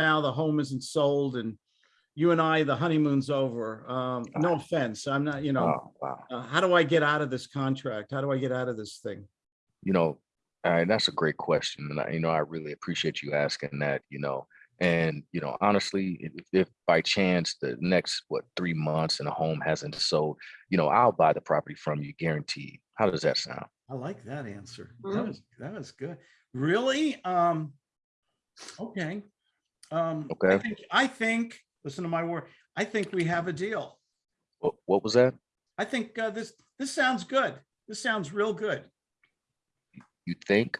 now the home isn't sold and you and I, the honeymoon's over. Um, no offense, I'm not, you know, Oh, wow. uh, how do I get out of this contract? How do I get out of this thing? You know, uh, that's a great question. And I, you know, I really appreciate you asking that, you know, and, you know, honestly, if, if by chance the next, what, three months and a home hasn't sold, you know, I'll buy the property from you guaranteed. How does that sound? I like that answer. That Mm. was, that was good. Really? Um, okay. Um, okay. I think, I think, listen to my word, I think we have a deal. What, what was that? I think, uh, this, this sounds good. This sounds real good. You think?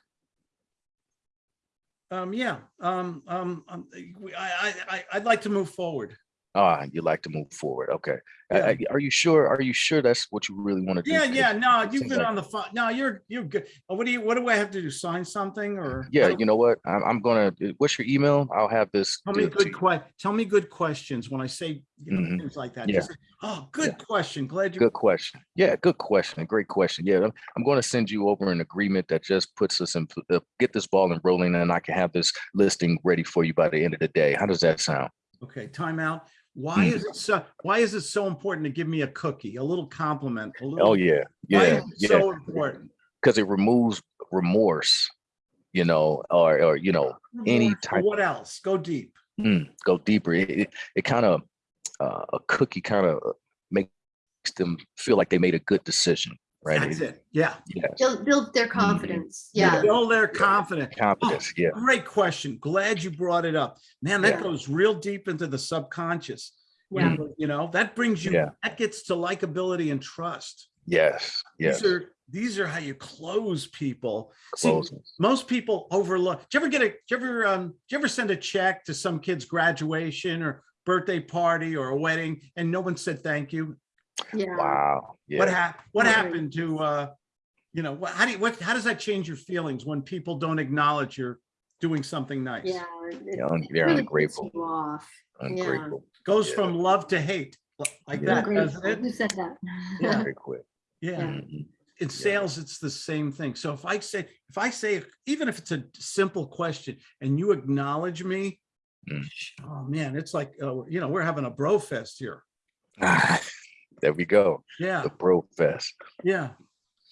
Um, yeah, um, um, um, I, I, I, I'd like to move forward. Ah, you like to move forward. Okay. Yeah. uh, Are you sure? Are you sure that's what you really want to do? Yeah, yeah, no, you've been like- on the phone. No, you're, you're good. Uh, What do you, what do I have to do? Sign something or? Yeah, you know what? I'm, I'm gonna, uh, what's your email? I'll have this. Tell me good que, tell me good questions when I say, you know, Mhm. things like that. Yeah. Say, Oh, good question. Glad you, Good question. Yeah, good question. Great question. Yeah, I'm, I'm going to send you over an agreement that just puts us in, uh, get this ball and rolling and I can have this listing ready for you by the end of the day. How does that sound? okay, timeout. Why is it so, why is it so important to give me a cookie, a little compliment? a Oh, little- yeah, Why yeah, is it yeah. so important? Because it removes remorse, you know, or, or, you know, any type, What else? Go deep. mm, go deeper. It, it, it kind of, uh, a cookie kind of makes them feel like they made a good decision, right? That's it. Yeah. Yes. Build, build their confidence. Yeah. Build their confidence. Confidence, yeah. Great question. Glad you brought it up. Man, that Yeah. goes real deep into the subconscious. Yeah. You know, that brings you, Yeah. that gets to likability and trust. Yes, yes. These are, these are how you close people. See, most people overlook. Do you ever get a, do you ever, um, do you ever send a check to some kid's graduation or birthday party or a wedding and no one said thank you? Yeah. Wow. What Yeah. hap, what Right. happened to, uh, you know, what, how do you, what, how does that change your feelings when people don't acknowledge you're doing something nice? Yeah. it- Yeah, un- it they're really ungrateful. Off. Ungrateful. Goes Yeah. from love to hate, like Yeah. that, doesn't Ungrateful. it? Who said that? Yeah. Very quick. Yeah. Mhm. In sales, it's the same thing. So if I say, if I say, even if it's a simple question and you acknowledge me, Mm. oh man, it's like, uh, you know, we're having a bro fest here. There we go. Yeah, The Bro Fest. yeah.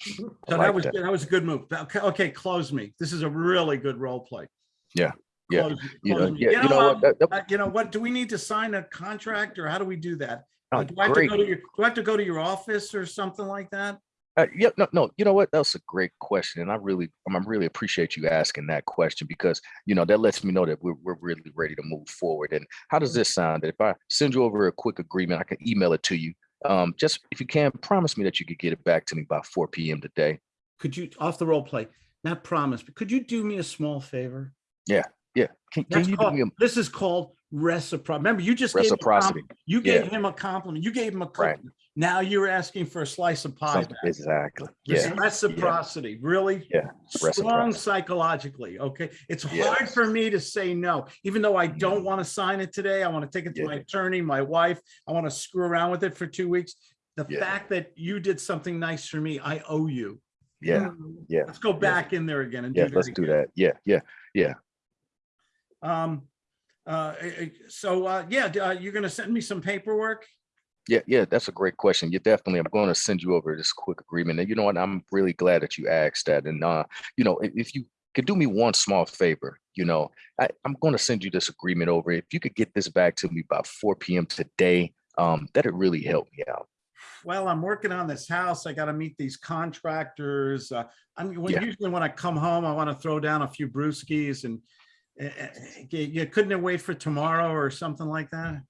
I So that was, that. that was a good move. Okay, okay, close me. This is a really good role play. Yeah, yeah, Close You know, close me. yeah, you know um, what? That- that- uh, You know what? Do we need to sign a contract or how do we do that? oh, Do I have to go to your, do I have to go to your office or something like that? Uh, yeah, no, no, you know what? That's a great question. And I really, I'm I really appreciate you asking that question because, you know, that lets me know that we're, we're really ready to move forward. And how does this sound? That if I send you over a quick agreement, I can email it to you. Um, just if you can, promise me that you could get it back to me by 4 p.m. today. Could you, off the role play, not promise, but could you do me a small favor? Yeah. Can, can That's you do me a this is called reciprocity. Remember, you just gave him a com- reciprocity? You Yeah. gave him a compliment. You gave him a Right. Cookie. Now you're asking for a slice of pie. Back. Exactly. This Yeah. Reciprocity, really? Yeah, Strong psychologically, okay? It's hard for me to say no, even though I don't want to sign it today. I want to take it to Yeah. my attorney, my wife. I want to screw around with it for two weeks. The Yeah. fact that you did something nice for me, I owe you. Yeah. Mm. Yeah. Let's go back in there again and do Yeah. that Let's do again. that. Yeah. Yeah. Yeah. Um, uh, so, uh, yeah, uh, you're gonna send me some paperwork? Yeah, yeah, that's a great question. You definitely, I'm going to send you over this quick agreement. And you know what? I'm really glad that you asked that. And, uh, you know, if, if you could do me one small favor, you know, I, I'm going to send you this agreement over. If you could get this back to me by 4 p.m. today, um, that'd really help me out. Well, I'm working on this house. I gotta meet these contractors. Uh, I mean, when- Yeah. usually when I come home, I wanna throw down a few brewskis and eh, you couldn't it wait for tomorrow or something like that?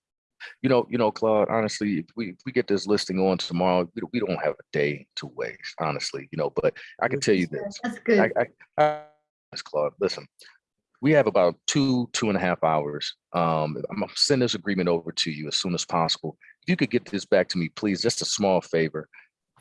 You know, you know, Claude, honestly, if we, if we get this listing on tomorrow, we, don't- we don't have a day to waste, honestly, you know, but I can tell you this. That's good. I, I, I, Claude, listen, we have about two, two and a half hours. Um, I'm gonna send this agreement over to you as soon as possible. If you could get this back to me, please, just a small favor.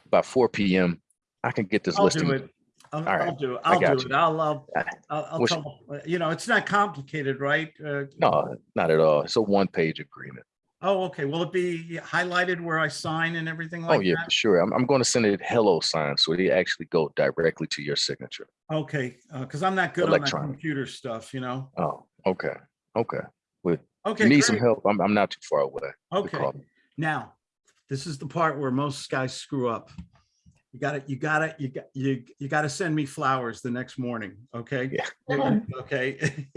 By four PM, I can get this I'll listing. do it. I'll, All right, I'll do it. I I'll got do it. you. I'll, I'll, I- I'll, I'll wish- tell- you know, it's not complicated, right? Uh, No, not at all. It's a one-page agreement. Oh, okay. Will it be highlighted where I sign and everything like that? Oh, yeah, that? for sure. I'm, I'm going to send it HelloSign, so they actually go directly to your signature. Okay, uh, cause I'm not good on that computer stuff, you know? Oh, okay, okay. If Okay, you need some help, I'm, I'm not too far away. Okay, now, this is the part where most guys screw up. You gotta, you gotta, you got, you, you gotta send me flowers the next morning, okay? Yeah. Okay,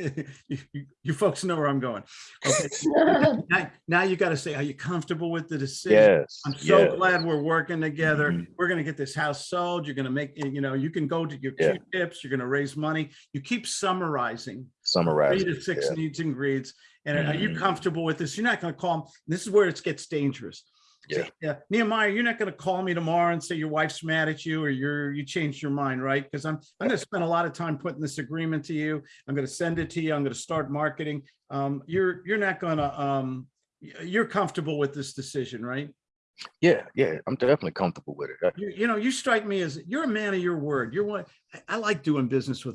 you, you- you folks know where I'm going. Okay, now, now you gotta say, are you comfortable with the decision? Yes. I'm so yes. glad we're working together. Mhm. We're gonna get this house sold. You're gonna make, you know, you can go to your Yeah. Q-tips, you're gonna raise money. You keep summarizing summarizing three to six yeah. needs and greeds. And are you Mhm. comfortable with this? You're not gonna call, 'em- this is where it gets dangerous. Say, Yeah, Nehemiah, you're not gonna call me tomorrow and say your wife's mad at you or you're, you changed your mind, right? Because I'm, I'm gonna spend a lot of time putting this agreement to you. I'm gonna send it to you. I'm gonna start marketing. Um, you're, you're not gonna, um, you're comfortable with this decision, right? Yeah, yeah, I'm definitely comfortable with it. You, you know, you strike me as, you're a man of your word. You're one, I- I like doing business with a